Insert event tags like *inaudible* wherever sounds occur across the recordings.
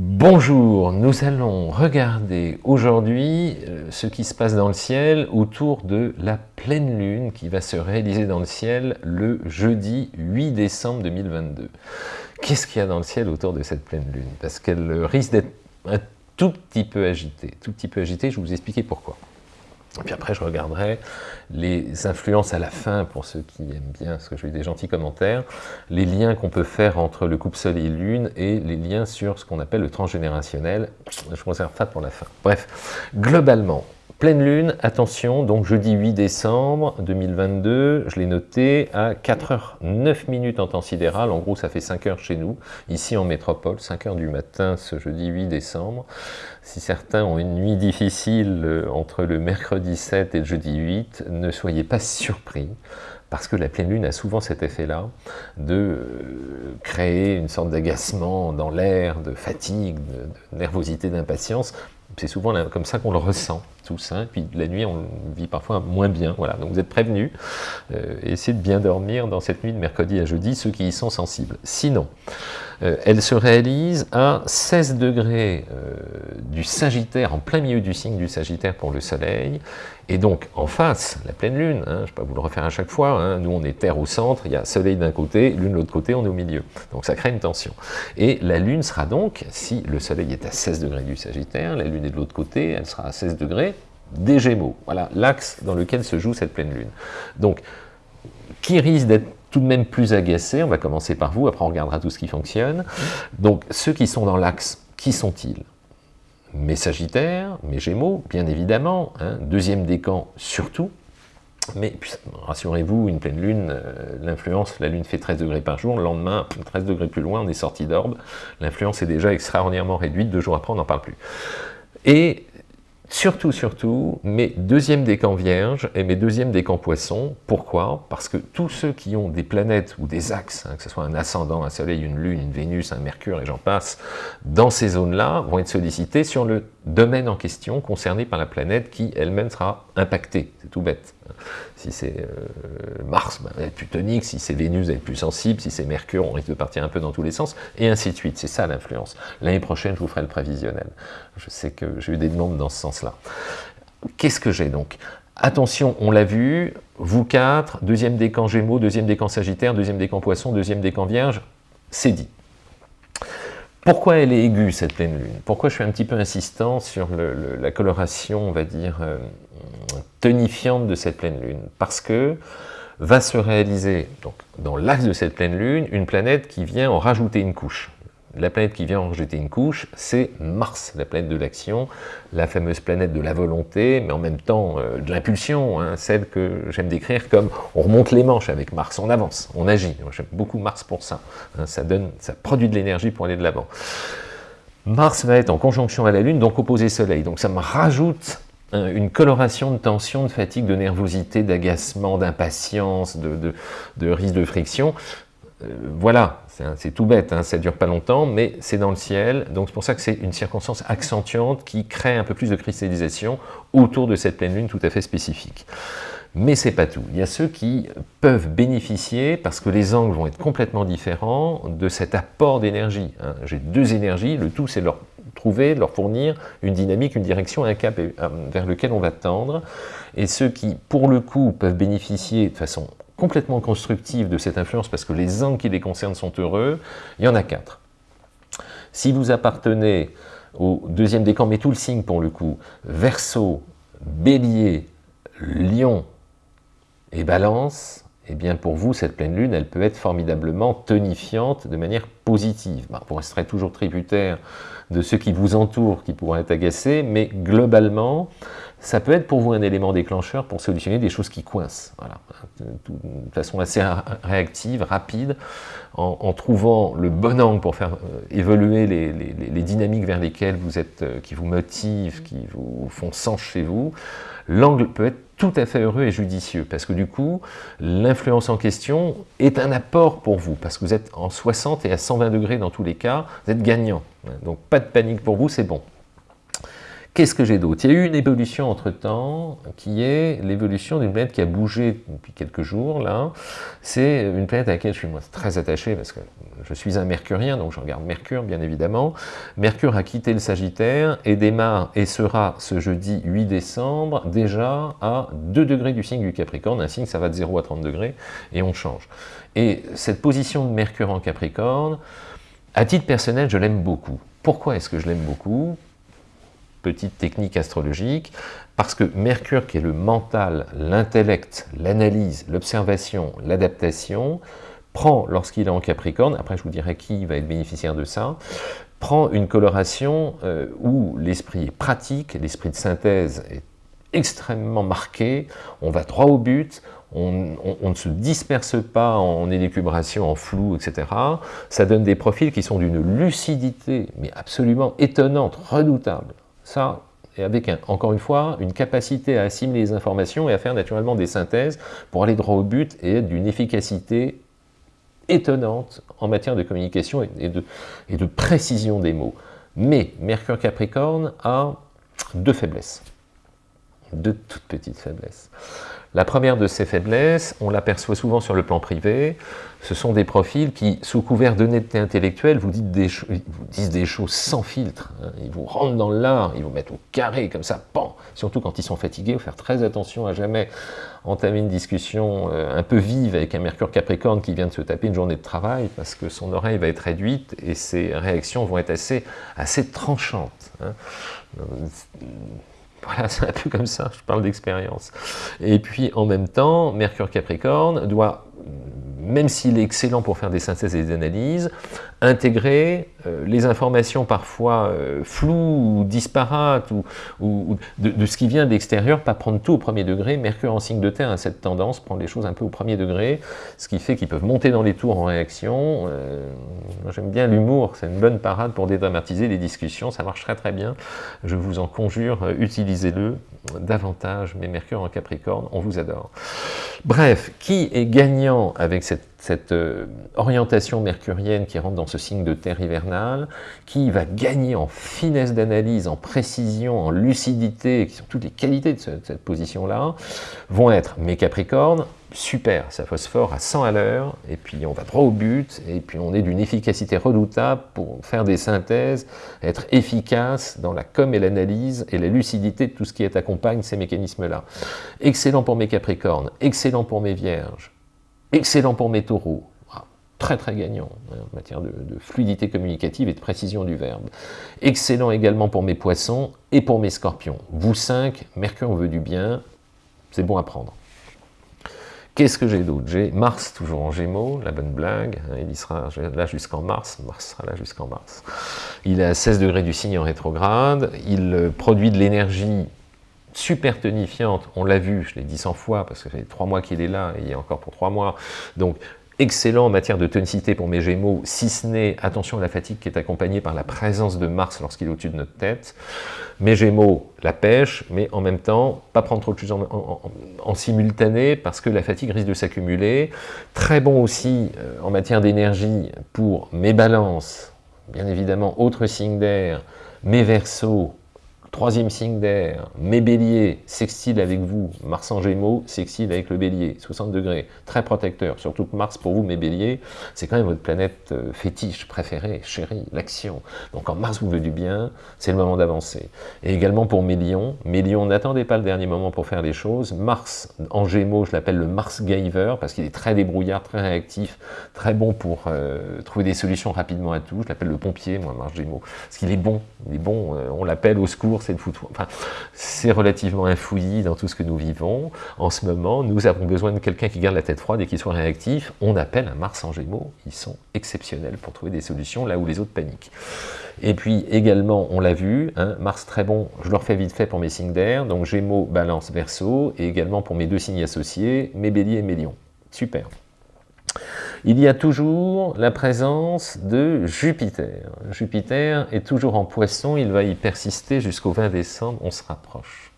Bonjour, nous allons regarder aujourd'hui euh, ce qui se passe dans le ciel autour de la pleine lune qui va se réaliser dans le ciel le jeudi 8 décembre 2022. Qu'est-ce qu'il y a dans le ciel autour de cette pleine lune? Parce qu'elle risque d'être un tout petit peu agitée. Tout petit peu agitée, je vais vous expliquer pourquoi. Et puis après, je regarderai les influences à la fin, pour ceux qui aiment bien, parce que j'ai eu des gentils commentaires, les liens qu'on peut faire entre le couple Soleil-Lune et les liens sur ce qu'on appelle le transgénérationnel. Je réserve ça pour la fin. Bref, globalement, Pleine lune, attention, donc jeudi 8 décembre 2022, je l'ai noté à 4h09 minutes en temps sidéral, en gros ça fait 5 heures chez nous, ici en métropole, 5 heures du matin ce jeudi 8 décembre. Si certains ont une nuit difficile euh, entre le mercredi 7 et le jeudi 8, ne soyez pas surpris, parce que la pleine lune a souvent cet effet-là de euh, créer une sorte d'agacement dans l'air, de fatigue, de nervosité, d'impatience, c'est souvent comme ça qu'on le ressent puis la nuit on vit parfois moins bien, voilà, donc vous êtes prévenus, euh, essayez de bien dormir dans cette nuit de mercredi à jeudi, ceux qui y sont sensibles. Sinon, euh, elle se réalise à 16 degrés euh, du Sagittaire, en plein milieu du signe du Sagittaire pour le Soleil, et donc en face, la pleine Lune, hein, je ne vais pas vous le refaire à chaque fois, hein, nous on est Terre au centre, il y a Soleil d'un côté, Lune de l'autre côté, on est au milieu, donc ça crée une tension. Et la Lune sera donc, si le Soleil est à 16 degrés du Sagittaire, la Lune est de l'autre côté, elle sera à 16 degrés des Gémeaux, voilà l'axe dans lequel se joue cette pleine Lune. Donc, qui risque d'être tout de même plus agacé, on va commencer par vous, après on regardera tout ce qui fonctionne. Donc ceux qui sont dans l'axe, qui sont-ils? Mes Sagittaires, mes Gémeaux, bien évidemment, hein. deuxième décan surtout, mais rassurez-vous, une pleine lune, euh, l'influence, la lune fait 13 degrés par jour, le lendemain, 13 degrés plus loin, on est sorti d'orbe, l'influence est déjà extraordinairement réduite, deux jours après on n'en parle plus. Et Surtout, surtout, mes deuxièmes décans vierges et mes deuxièmes décans poissons. Pourquoi? Parce que tous ceux qui ont des planètes ou des axes, hein, que ce soit un ascendant, un soleil, une lune, une Vénus, un mercure et j'en passe, dans ces zones-là, vont être sollicités sur le domaine en question concerné par la planète qui elle-même sera impactée. C'est tout bête. Si c'est euh, Mars, ben, elle va plus tonique, si c'est Vénus, elle être plus sensible, si c'est Mercure, on risque de partir un peu dans tous les sens, et ainsi de suite. C'est ça l'influence. L'année prochaine, je vous ferai le prévisionnel. Je sais que j'ai eu des demandes dans ce sens-là. Qu'est-ce que j'ai donc? Attention, on l'a vu, vous quatre, deuxième décan Gémeaux, deuxième décan Sagittaire, deuxième décan Poisson, deuxième décan Vierge, c'est dit. Pourquoi elle est aiguë, cette pleine lune? Pourquoi je suis un petit peu insistant sur la coloration, on va dire, euh, tonifiante de cette pleine lune? Parce que va se réaliser, dans l'axe de cette pleine lune, une planète qui vient en rajouter une couche. La planète qui vient en rejeter une couche, c'est Mars, la planète de l'action, la fameuse planète de la volonté, mais en même temps euh, de l'impulsion, hein, celle que j'aime décrire comme on remonte les manches avec Mars, on avance, on agit. J'aime beaucoup Mars pour ça. Hein, ça, donne, ça produit de l'énergie pour aller de l'avant. Mars va être en conjonction à la Lune, donc opposé Soleil. Donc ça me rajoute hein, une coloration de tension, de fatigue, de nervosité, d'agacement, d'impatience, de, de, risque de friction. Euh, voilà, c'est tout bête, hein, ça dure pas longtemps, mais c'est dans le ciel, donc c'est pour ça que c'est une circonstance accentuante qui crée un peu plus de cristallisation autour de cette pleine lune tout à fait spécifique. Mais c'est pas tout, il y a ceux qui peuvent bénéficier, parce que les angles vont être complètement différents, de cet apport d'énergie. Hein. J'ai deux énergies, le tout c'est leur trouver, leur fournir une dynamique, une direction, un cap euh, vers lequel on va tendre, et ceux qui, pour le coup, peuvent bénéficier de façon complètement constructive de cette influence parce que les angles qui les concernent sont heureux, il y en a quatre. Si vous appartenez au deuxième décan, mais tout le signe pour le coup, Verseau, Bélier, Lion et Balance, eh bien pour vous, cette pleine lune, elle peut être formidablement tonifiante de manière positive. vous resterez toujours tributaire de ceux qui vous entourent, qui pourraient être agacés, mais globalement, ça peut être pour vous un élément déclencheur pour solutionner des choses qui coincent, de façon assez réactive, rapide, en, trouvant le bon angle pour faire euh, évoluer les, dynamiques vers lesquelles vous êtes, euh, qui vous motivent, qui vous font sens chez vous, l'angle peut être tout à fait heureux et judicieux, parce que du coup, l'influence en question est un apport pour vous, parce que vous êtes en 60 et à 120 degrés dans tous les cas, vous êtes gagnant. Donc pas de panique pour vous, c'est bon. Qu'est-ce que j'ai d'autre? Il y a eu une évolution entre-temps, qui est l'évolution d'une planète qui a bougé depuis quelques jours, là. C'est une planète à laquelle je suis moi, très attaché, parce que je suis un mercurien, donc je regarde Mercure, bien évidemment. Mercure a quitté le Sagittaire et démarre et sera ce jeudi 8 décembre déjà à 2 degrés du signe du Capricorne. Un signe, ça va de 0 à 30 degrés, et on change. Et cette position de Mercure en Capricorne, à titre personnel, je l'aime beaucoup. Pourquoi est-ce que je l'aime beaucoup? Petite technique astrologique, parce que Mercure, qui est le mental, l'intellect, l'analyse, l'observation, l'adaptation, prend, lorsqu'il est en Capricorne, après je vous dirai qui va être bénéficiaire de ça, prend une coloration euh, où l'esprit est pratique, l'esprit de synthèse est extrêmement marqué, on va droit au but, on, ne se disperse pas en élucubration, en flou, etc. Ça donne des profils qui sont d'une lucidité, mais absolument étonnante, redoutable. Ça, et avec, encore une fois, une capacité à assimiler les informations et à faire naturellement des synthèses pour aller droit au but et être d'une efficacité étonnante en matière de communication et de, et de précision des mots. Mais Mercure Capricorne a deux faiblesses, deux toutes petites faiblesses. La première de ces faiblesses, on l'aperçoit souvent sur le plan privé, ce sont des profils qui, sous couvert d'honnêteté intellectuelle, vous, disent des choses sans filtre. Hein. Ils vous rentrent dans l'art, ils vous mettent au carré, comme ça, pan Surtout quand ils sont fatigués, faut faire très attention à jamais entamer une discussion euh, un peu vive avec un Mercure Capricorne qui vient de se taper une journée de travail, parce que son oreille va être réduite et ses réactions vont être assez, tranchantes. Hein. *laughs* Voilà, c'est un peu comme ça, je parle d'expérience. Et puis, en même temps, Mercure Capricorne doit même s'il est excellent pour faire des synthèses et des analyses, intégrer euh, les informations parfois euh, floues ou disparates ou, de, ce qui vient de l'extérieur, pas prendre tout au premier degré. Mercure en signe de terre a cette tendance, prendre les choses un peu au premier degré, ce qui fait qu'ils peuvent monter dans les tours en réaction. Euh, j'aime bien l'humour, c'est une bonne parade pour dédramatiser les discussions, ça marche très très bien. Je vous en conjure, utilisez-le davantage, mais Mercure en Capricorne, on vous adore. Bref, qui est gagnant avec cette, euh, orientation mercurienne qui rentre dans ce signe de terre hivernale, qui va gagner en finesse d'analyse, en précision, en lucidité, qui sont toutes les qualités de cette position-là, vont être mes Capricornes, super, ça phosphore à 100 à l'heure, et puis on va droit au but, et puis on est d'une efficacité redoutable pour faire des synthèses, être efficace dans la com et l'analyse, et la lucidité de tout ce qui accompagne ces mécanismes-là. Excellent pour mes Capricornes, excellent pour mes Vierges, excellent pour mes Taureaux, très très gagnant hein, en matière de, de, fluidité communicative et de précision du verbe. Excellent également pour mes poissons et pour mes scorpions. Vous cinq, Mercure veut du bien, c'est bon à prendre. Qu'est-ce que j'ai d'autre? J'ai Mars toujours en Gémeaux, la bonne blague, hein, il y sera là jusqu'en mars, Mars sera là jusqu'en mars. Il est à 16 degrés du signe en rétrograde, il euh, produit de l'énergie super tonifiante, on l'a vu, je l'ai dit 100 fois, parce que fait trois mois qu'il est là, et il est encore pour trois mois, donc excellent en matière de tonicité pour mes Gémeaux, si ce n'est, attention à la fatigue qui est accompagnée par la présence de Mars lorsqu'il est au-dessus de notre tête. Mes Gémeaux, la pêche, mais en même temps, pas prendre trop de choses en, simultané, parce que la fatigue risque de s'accumuler. Très bon aussi euh, en matière d'énergie pour mes balances, bien évidemment, autres signes d'air, mes Verseaux, Troisième signe d'air, mes béliers, sextile avec vous, Mars en gémeaux, sextile avec le bélier, 60 degrés, très protecteur, surtout que Mars pour vous, mes béliers, c'est quand même votre planète euh, fétiche, préférée, chérie, l'action. Donc quand Mars vous veut du bien, c'est le moment d'avancer. Et également pour mes lions, mes lions, n'attendez pas le dernier moment pour faire les choses, Mars en gémeaux, je l'appelle le Mars Giver, parce qu'il est très débrouillard, très réactif, très bon pour euh, trouver des solutions rapidement à tout, je l'appelle le pompier, moi, Mars gémeaux, parce qu'il est bon, il est bon, euh, on l'appelle au secours, c'est relativement infouillis dans tout ce que nous vivons. En ce moment, nous avons besoin de quelqu'un qui garde la tête froide et qui soit réactif. On appelle un Mars en Gémeaux. Ils sont exceptionnels pour trouver des solutions là où les autres paniquent. Et puis également, on l'a vu, hein, Mars très bon, je le refais vite fait pour mes signes d'air, donc Gémeaux, Balance, Verseau, et également pour mes deux signes associés, mes Béliers et mes Lions. Super il y a toujours la présence de Jupiter. Jupiter est toujours en poisson, il va y persister jusqu'au 20 décembre, on se rapproche.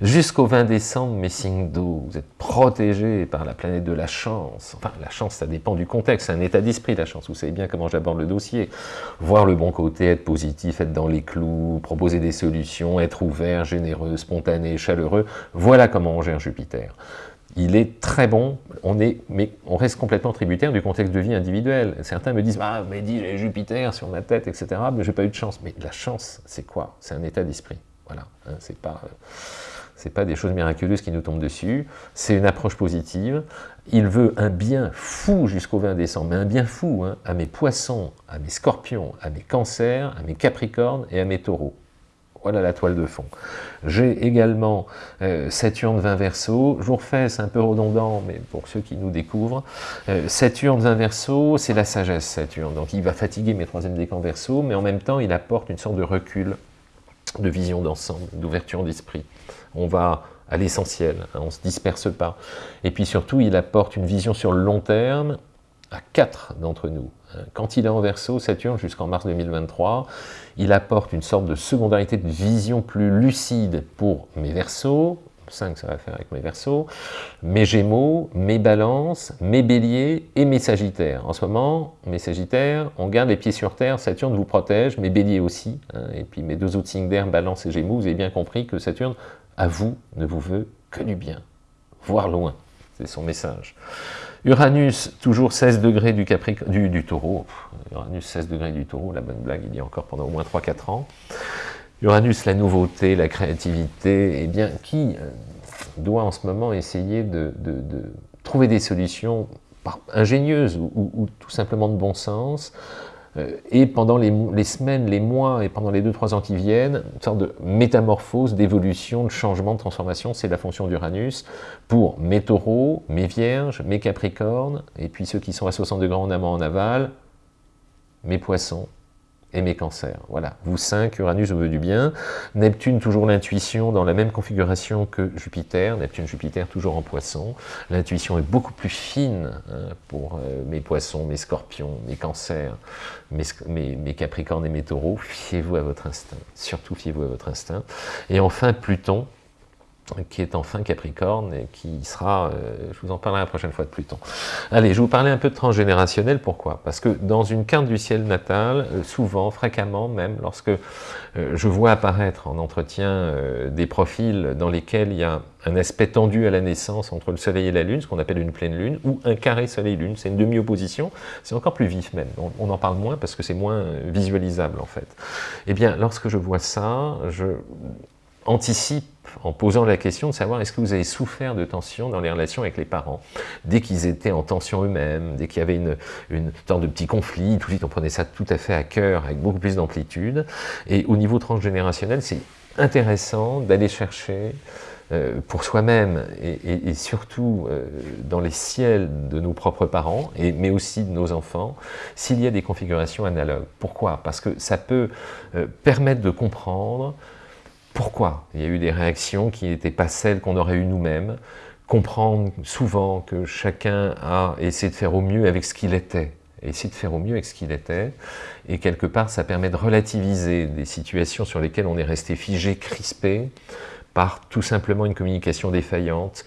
Jusqu'au 20 décembre, mes signes d'eau, vous êtes protégés par la planète de la chance. Enfin, la chance, ça dépend du contexte, c'est un état d'esprit, la chance. Vous savez bien comment j'aborde le dossier. Voir le bon côté, être positif, être dans les clous, proposer des solutions, être ouvert, généreux, spontané, chaleureux. Voilà comment on gère Jupiter il est très bon, on mais on reste complètement tributaire du contexte de vie individuel. Certains me disent « Ah, mais dis, j'ai Jupiter sur ma tête, etc. » Mais j'ai pas eu de chance. Mais la chance, c'est quoi? C'est un état d'esprit. Voilà, hein, pas... c'est pas des choses miraculeuses qui nous tombent dessus, c'est une approche positive. Il veut un bien fou jusqu'au 20 décembre, mais un bien fou hein, à mes poissons, à mes scorpions, à mes cancers, à mes capricornes et à mes taureaux. Voilà la toile de fond. J'ai également euh, Saturne 20 Verseau. Je vous c'est un peu redondant, mais pour ceux qui nous découvrent, euh, Saturne 20 Verseau, c'est la sagesse Saturne. Donc il va fatiguer mes troisième décans Verseau, mais en même temps, il apporte une sorte de recul, de vision d'ensemble, d'ouverture d'esprit. On va à l'essentiel, hein, on ne se disperse pas. Et puis surtout, il apporte une vision sur le long terme quatre d'entre nous. Quand il est en verso, Saturne, jusqu'en mars 2023, il apporte une sorte de secondarité de vision plus lucide pour mes versos, 5 ça va faire avec mes versos, mes gémeaux, mes balances, mes béliers et mes sagittaires. En ce moment, mes sagittaires, on garde les pieds sur terre, Saturne vous protège, mes béliers aussi, hein, et puis mes deux autres signes d'air, balance et gémeaux, vous avez bien compris que Saturne, à vous, ne vous veut que du bien, voire loin, c'est son message. Uranus, toujours 16 degrés du, du, taureau. Uranus, 16 degrés du taureau, la bonne blague, il y a encore pendant au moins 3-4 ans. Uranus, la nouveauté, la créativité, eh bien, qui euh, doit en ce moment essayer de, trouver des solutions ingénieuses ou, tout simplement de bon sens et pendant les, semaines, les mois et pendant les 2-3 ans qui viennent, une sorte de métamorphose, d'évolution, de changement, de transformation, c'est la fonction d'Uranus pour mes taureaux, mes vierges, mes capricornes, et puis ceux qui sont à 60 degrés en amont en aval, mes poissons, et mes cancers. Voilà, vous 5, Uranus vous veut du bien. Neptune, toujours l'intuition, dans la même configuration que Jupiter. Neptune, Jupiter, toujours en poisson. L'intuition est beaucoup plus fine hein, pour euh, mes poissons, mes scorpions, mes cancers, mes, mes capricornes et mes taureaux. Fiez-vous à votre instinct. Surtout, fiez-vous à votre instinct. Et enfin, Pluton, qui est enfin Capricorne et qui sera, euh, je vous en parlerai la prochaine fois de Pluton. Allez, je vous parler un peu de transgénérationnel, pourquoi? Parce que dans une carte du ciel natal, euh, souvent, fréquemment même, lorsque euh, je vois apparaître en entretien des profils dans lesquels il y a un aspect tendu à la naissance entre le soleil et la lune, ce qu'on appelle une pleine lune, ou un carré soleil-lune, c'est une demi-opposition, c'est encore plus vif même, on, en parle moins parce que c'est moins visualisable en fait. Eh bien, lorsque je vois ça, je anticipe en posant la question de savoir est-ce que vous avez souffert de tension dans les relations avec les parents? Dès qu'ils étaient en tension eux-mêmes, dès qu'il y avait une, une sorte de petit conflit, tout de suite on prenait ça tout à fait à cœur, avec beaucoup plus d'amplitude. Et au niveau transgénérationnel, c'est intéressant d'aller chercher euh, pour soi-même et, surtout euh, dans les ciels de nos propres parents, mais aussi de nos enfants, s'il y a des configurations analogues. Pourquoi? Parce que ça peut euh, permettre de comprendre pourquoi il y a eu des réactions qui n'étaient pas celles qu'on aurait eues nous-mêmes, comprendre souvent que chacun a essayé de faire au mieux avec ce qu'il était, essayer de faire au mieux avec ce qu'il était, et quelque part ça permet de relativiser des situations sur lesquelles on est resté figé, crispé, par tout simplement une communication défaillante,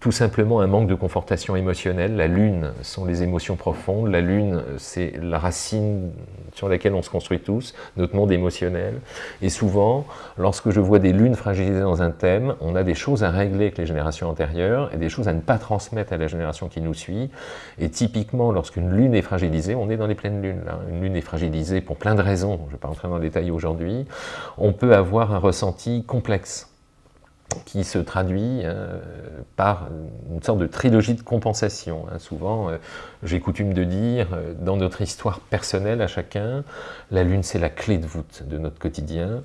tout simplement un manque de confortation émotionnelle. La lune sont les émotions profondes, la lune c'est la racine sur laquelle on se construit tous, notre monde émotionnel. Et souvent, lorsque je vois des lunes fragilisées dans un thème, on a des choses à régler avec les générations antérieures et des choses à ne pas transmettre à la génération qui nous suit. Et typiquement, lorsqu'une lune est fragilisée, on est dans les pleines lunes. Une lune est fragilisée pour plein de raisons, je ne vais pas entrer dans le détail aujourd'hui, on peut avoir un ressenti complexe qui se traduit euh, par une sorte de trilogie de compensation. Hein. Souvent, euh, j'ai coutume de dire, euh, dans notre histoire personnelle à chacun, la Lune c'est la clé de voûte de notre quotidien,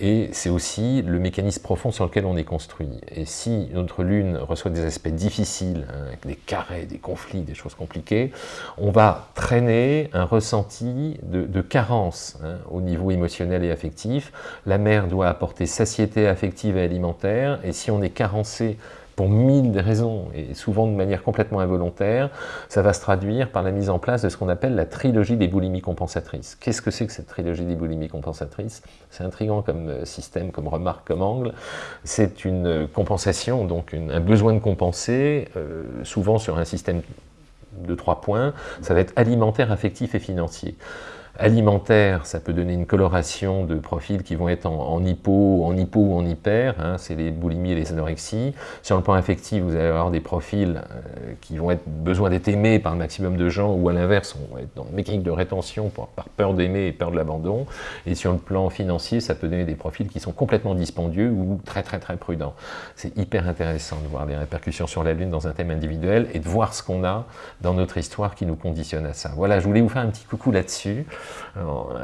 et c'est aussi le mécanisme profond sur lequel on est construit. Et si notre Lune reçoit des aspects difficiles, hein, des carrés, des conflits, des choses compliquées, on va traîner un ressenti de, carence hein, au niveau émotionnel et affectif. La mère doit apporter satiété affective et alimentaire, et si on est carencé pour mille raisons, et souvent de manière complètement involontaire, ça va se traduire par la mise en place de ce qu'on appelle la trilogie des boulimies compensatrices. Qu'est-ce que c'est que cette trilogie des boulimies compensatrices? C'est intriguant comme euh, système, comme remarque, comme angle. C'est une compensation, donc un besoin de compenser, euh, souvent sur un système de trois points, ça va être alimentaire, affectif et financier alimentaire, ça peut donner une coloration de profils qui vont être en, hypo, en hypo ou en hyper, hein, c'est les boulimies et les anorexies. Sur le plan affectif, vous allez avoir des profils euh, qui vont être besoin d'être aimés par le maximum de gens, ou à l'inverse, on va être dans une mécanique de rétention par peur d'aimer et peur de l'abandon. Et sur le plan financier, ça peut donner des profils qui sont complètement dispendieux ou très très très prudents. C'est hyper intéressant de voir les répercussions sur la Lune dans un thème individuel et de voir ce qu'on a dans notre histoire qui nous conditionne à ça. Voilà, je voulais vous faire un petit coucou là-dessus.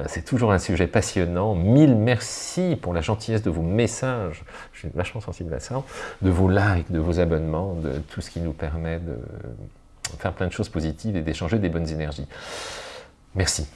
C'est toujours un sujet passionnant. Mille merci pour la gentillesse de vos messages. Je suis vachement sensible à ça. De vos likes, de vos abonnements, de tout ce qui nous permet de faire plein de choses positives et d'échanger des bonnes énergies. Merci.